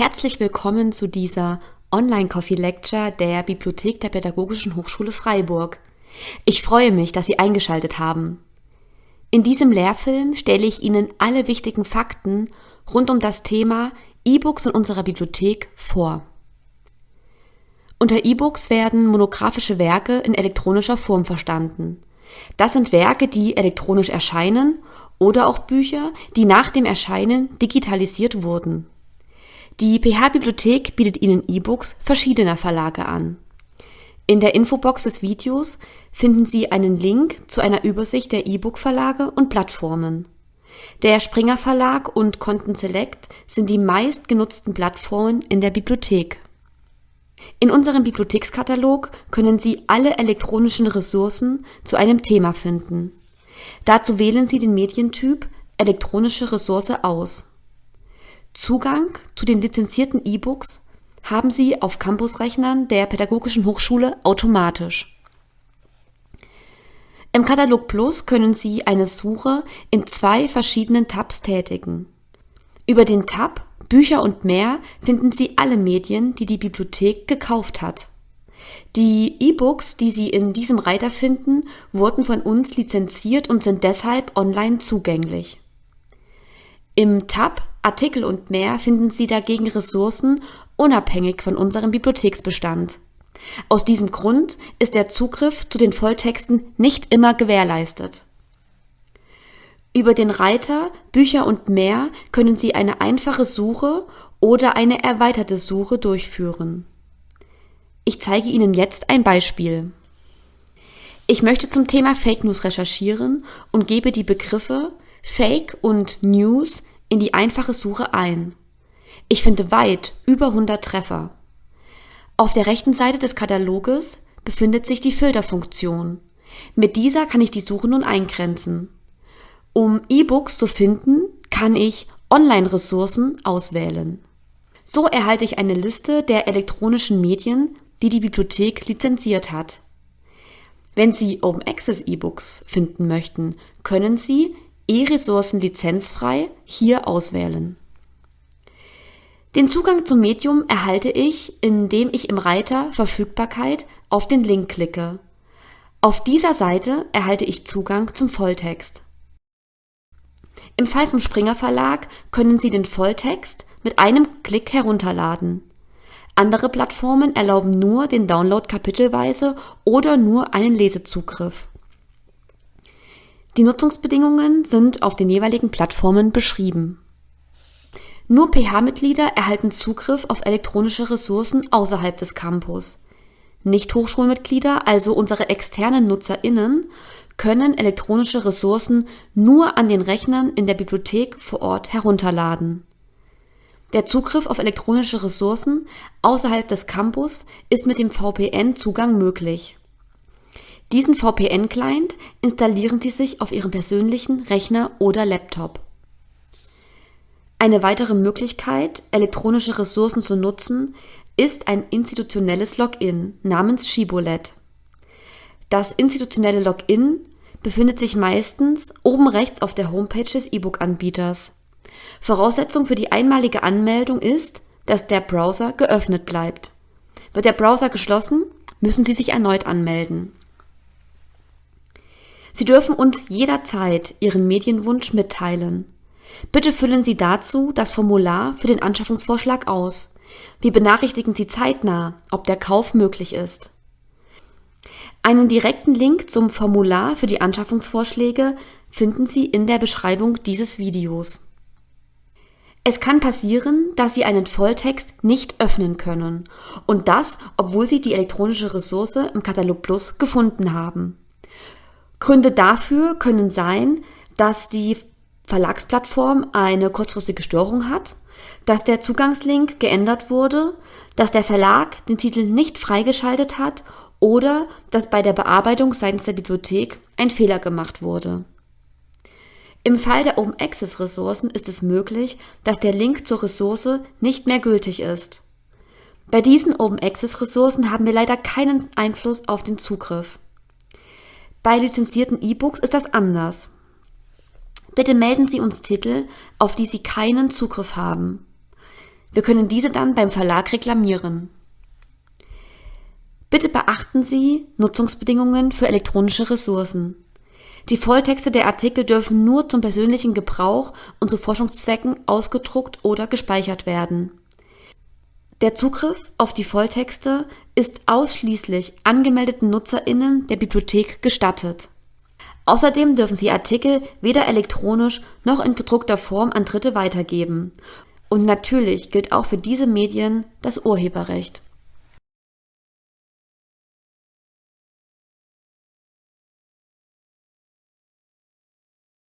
Herzlich willkommen zu dieser Online-Coffee-Lecture der Bibliothek der Pädagogischen Hochschule Freiburg. Ich freue mich, dass Sie eingeschaltet haben. In diesem Lehrfilm stelle ich Ihnen alle wichtigen Fakten rund um das Thema E-Books in unserer Bibliothek vor. Unter E-Books werden monographische Werke in elektronischer Form verstanden. Das sind Werke, die elektronisch erscheinen oder auch Bücher, die nach dem Erscheinen digitalisiert wurden. Die PH-Bibliothek bietet Ihnen E-Books verschiedener Verlage an. In der Infobox des Videos finden Sie einen Link zu einer Übersicht der E-Book-Verlage und Plattformen. Der Springer Verlag und Content Select sind die meistgenutzten Plattformen in der Bibliothek. In unserem Bibliothekskatalog können Sie alle elektronischen Ressourcen zu einem Thema finden. Dazu wählen Sie den Medientyp Elektronische Ressource aus. Zugang zu den lizenzierten E-Books haben Sie auf Campusrechnern der Pädagogischen Hochschule automatisch. Im Katalog Plus können Sie eine Suche in zwei verschiedenen Tabs tätigen. Über den Tab Bücher und mehr finden Sie alle Medien, die die Bibliothek gekauft hat. Die E-Books, die Sie in diesem Reiter finden, wurden von uns lizenziert und sind deshalb online zugänglich. Im Tab Artikel und mehr finden Sie dagegen Ressourcen unabhängig von unserem Bibliotheksbestand. Aus diesem Grund ist der Zugriff zu den Volltexten nicht immer gewährleistet. Über den Reiter Bücher und mehr können Sie eine einfache Suche oder eine erweiterte Suche durchführen. Ich zeige Ihnen jetzt ein Beispiel. Ich möchte zum Thema Fake News recherchieren und gebe die Begriffe Fake und News in die einfache Suche ein. Ich finde weit über 100 Treffer. Auf der rechten Seite des Kataloges befindet sich die Filterfunktion. Mit dieser kann ich die Suche nun eingrenzen. Um E-Books zu finden, kann ich Online-Ressourcen auswählen. So erhalte ich eine Liste der elektronischen Medien, die die Bibliothek lizenziert hat. Wenn Sie Open Access E-Books finden möchten, können Sie E-Ressourcen lizenzfrei hier auswählen. Den Zugang zum Medium erhalte ich, indem ich im Reiter Verfügbarkeit auf den Link klicke. Auf dieser Seite erhalte ich Zugang zum Volltext. Im Fall vom Springer Verlag können Sie den Volltext mit einem Klick herunterladen. Andere Plattformen erlauben nur den Download kapitelweise oder nur einen Lesezugriff. Die Nutzungsbedingungen sind auf den jeweiligen Plattformen beschrieben. Nur PH-Mitglieder erhalten Zugriff auf elektronische Ressourcen außerhalb des Campus. Nicht-Hochschulmitglieder, also unsere externen NutzerInnen, können elektronische Ressourcen nur an den Rechnern in der Bibliothek vor Ort herunterladen. Der Zugriff auf elektronische Ressourcen außerhalb des Campus ist mit dem VPN-Zugang möglich. Diesen VPN-Client installieren Sie sich auf Ihrem persönlichen Rechner oder Laptop. Eine weitere Möglichkeit, elektronische Ressourcen zu nutzen, ist ein institutionelles Login namens Shibboleth. Das institutionelle Login befindet sich meistens oben rechts auf der Homepage des E-Book-Anbieters. Voraussetzung für die einmalige Anmeldung ist, dass der Browser geöffnet bleibt. Wird der Browser geschlossen, müssen Sie sich erneut anmelden. Sie dürfen uns jederzeit Ihren Medienwunsch mitteilen. Bitte füllen Sie dazu das Formular für den Anschaffungsvorschlag aus. Wir benachrichtigen Sie zeitnah, ob der Kauf möglich ist. Einen direkten Link zum Formular für die Anschaffungsvorschläge finden Sie in der Beschreibung dieses Videos. Es kann passieren, dass Sie einen Volltext nicht öffnen können und das, obwohl Sie die elektronische Ressource im Katalog Plus gefunden haben. Gründe dafür können sein, dass die Verlagsplattform eine kurzfristige Störung hat, dass der Zugangslink geändert wurde, dass der Verlag den Titel nicht freigeschaltet hat oder dass bei der Bearbeitung seitens der Bibliothek ein Fehler gemacht wurde. Im Fall der Open Access Ressourcen ist es möglich, dass der Link zur Ressource nicht mehr gültig ist. Bei diesen Open Access Ressourcen haben wir leider keinen Einfluss auf den Zugriff. Bei lizenzierten E-Books ist das anders. Bitte melden Sie uns Titel, auf die Sie keinen Zugriff haben. Wir können diese dann beim Verlag reklamieren. Bitte beachten Sie Nutzungsbedingungen für elektronische Ressourcen. Die Volltexte der Artikel dürfen nur zum persönlichen Gebrauch und zu Forschungszwecken ausgedruckt oder gespeichert werden. Der Zugriff auf die Volltexte ist ausschließlich angemeldeten NutzerInnen der Bibliothek gestattet. Außerdem dürfen Sie Artikel weder elektronisch noch in gedruckter Form an Dritte weitergeben. Und natürlich gilt auch für diese Medien das Urheberrecht